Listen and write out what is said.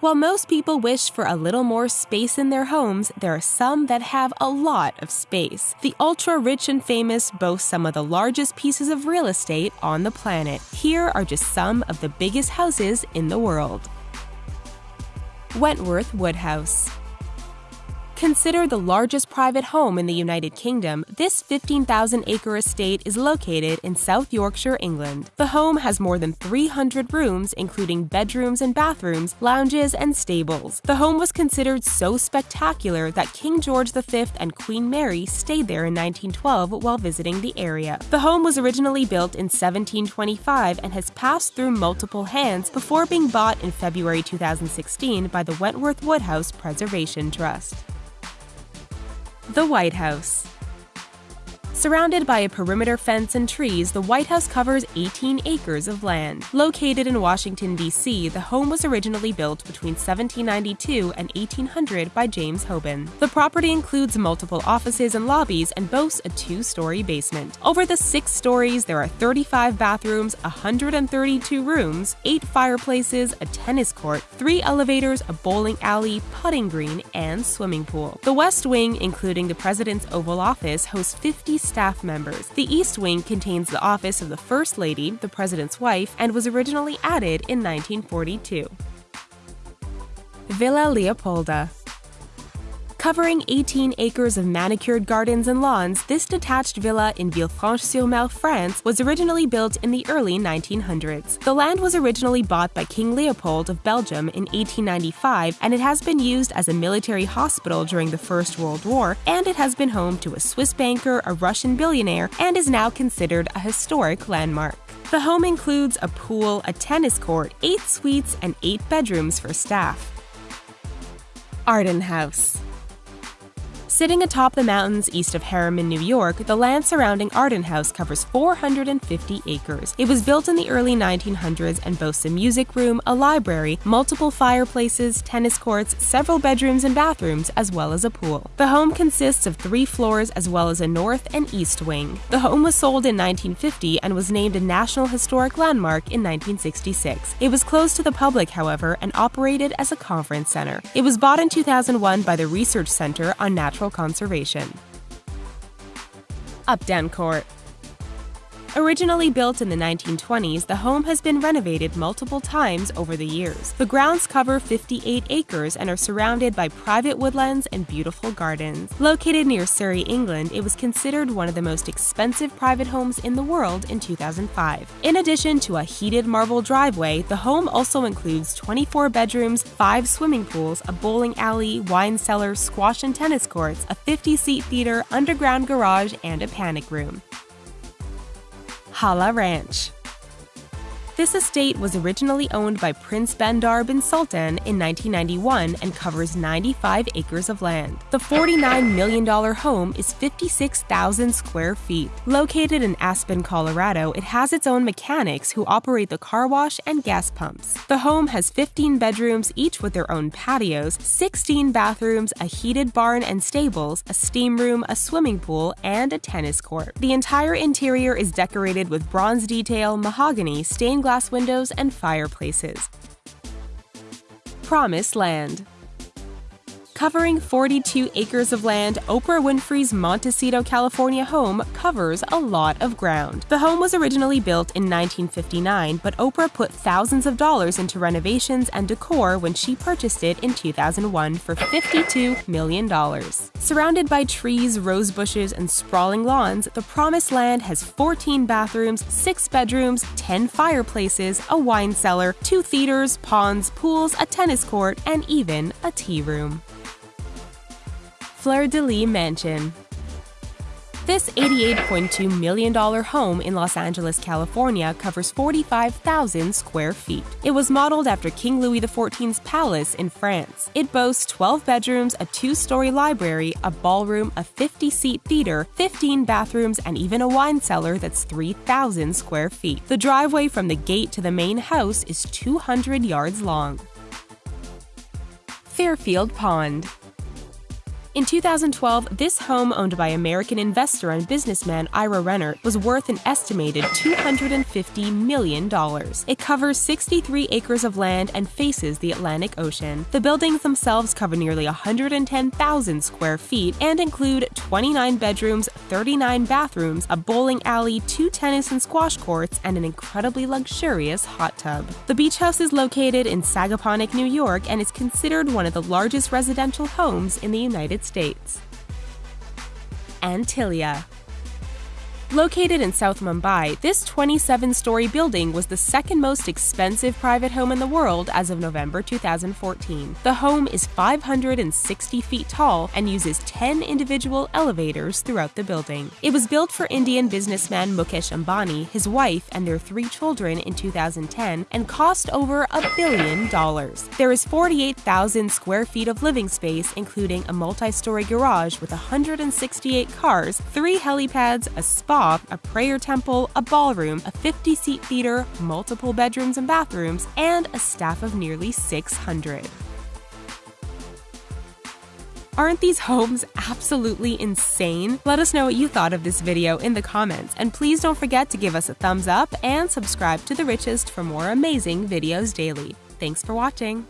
While most people wish for a little more space in their homes, there are some that have a lot of space. The ultra rich and famous boast some of the largest pieces of real estate on the planet. Here are just some of the biggest houses in the world. Wentworth Woodhouse Considered the largest private home in the United Kingdom, this 15,000 acre estate is located in South Yorkshire, England. The home has more than 300 rooms, including bedrooms and bathrooms, lounges, and stables. The home was considered so spectacular that King George V and Queen Mary stayed there in 1912 while visiting the area. The home was originally built in 1725 and has passed through multiple hands before being bought in February 2016 by the Wentworth Woodhouse Preservation Trust. The White House Surrounded by a perimeter fence and trees, the White House covers 18 acres of land. Located in Washington, D.C., the home was originally built between 1792 and 1800 by James Hoban. The property includes multiple offices and lobbies and boasts a two story basement. Over the six stories, there are 35 bathrooms, 132 rooms, 8 fireplaces, a tennis court, 3 elevators, a bowling alley, putting green, and swimming pool. The West Wing, including the President's Oval Office, hosts 50 staff members. The East Wing contains the office of the First Lady, the President's wife, and was originally added in 1942. Villa Leopolda Covering 18 acres of manicured gardens and lawns, this detached villa in Villefranche-sur-Mer, France, was originally built in the early 1900s. The land was originally bought by King Leopold of Belgium in 1895, and it has been used as a military hospital during the First World War, and it has been home to a Swiss banker, a Russian billionaire, and is now considered a historic landmark. The home includes a pool, a tennis court, eight suites, and eight bedrooms for staff. Arden House Sitting atop the mountains east of Harriman, New York, the land surrounding Arden House covers 450 acres. It was built in the early 1900s and boasts a music room, a library, multiple fireplaces, tennis courts, several bedrooms and bathrooms, as well as a pool. The home consists of three floors as well as a north and east wing. The home was sold in 1950 and was named a National Historic Landmark in 1966. It was closed to the public, however, and operated as a conference center. It was bought in 2001 by the Research Center on Natural conservation. Updown Court Originally built in the 1920s, the home has been renovated multiple times over the years. The grounds cover 58 acres and are surrounded by private woodlands and beautiful gardens. Located near Surrey, England, it was considered one of the most expensive private homes in the world in 2005. In addition to a heated marble driveway, the home also includes 24 bedrooms, 5 swimming pools, a bowling alley, wine cellar, squash and tennis courts, a 50 seat theater, underground garage, and a panic room. Hala Ranch. This estate was originally owned by Prince Bandar bin Sultan in 1991 and covers 95 acres of land. The $49 million home is 56,000 square feet. Located in Aspen, Colorado, it has its own mechanics who operate the car wash and gas pumps. The home has 15 bedrooms, each with their own patios, 16 bathrooms, a heated barn and stables, a steam room, a swimming pool, and a tennis court. The entire interior is decorated with bronze detail, mahogany, stained glass glass windows and fireplaces. Promised Land Covering 42 acres of land, Oprah Winfrey's Montecito, California home covers a lot of ground. The home was originally built in 1959, but Oprah put thousands of dollars into renovations and decor when she purchased it in 2001 for $52 million. Surrounded by trees, rose bushes, and sprawling lawns, the Promised Land has 14 bathrooms, 6 bedrooms, 10 fireplaces, a wine cellar, 2 theaters, ponds, pools, a tennis court, and even a tea room. Fleur de Lis Mansion. This $88.2 million home in Los Angeles, California covers 45,000 square feet. It was modeled after King Louis XIV's palace in France. It boasts 12 bedrooms, a two story library, a ballroom, a 50 seat theater, 15 bathrooms, and even a wine cellar that's 3,000 square feet. The driveway from the gate to the main house is 200 yards long. Fairfield Pond In 2012, this home owned by American investor and businessman Ira Rennert was worth an estimated $250 million. It covers 63 acres of land and faces the Atlantic Ocean. The buildings themselves cover nearly 110,000 square feet and include 29 bedrooms, 39 bathrooms, a bowling alley, two tennis and squash courts, and an incredibly luxurious hot tub. The beach house is located in Sagaponack, New York, and is considered one of the largest residential homes in the United States. Antilia Located in South Mumbai, this 27 story building was the second most expensive private home in the world as of November 2014. The home is 560 feet tall and uses 10 individual elevators throughout the building. It was built for Indian businessman Mukesh Ambani, his wife, and their three children in 2010 and cost over a billion dollars. There is 48,000 square feet of living space, including a multi story garage with 168 cars, three helipads, a spa a prayer temple, a ballroom, a 50 seat theater, multiple bedrooms and bathrooms, and a staff of nearly 600. Aren't these homes absolutely insane? Let us know what you thought of this video in the comments, and please don't forget to give us a thumbs up and subscribe to The Richest for more amazing videos daily. Thanks for watching!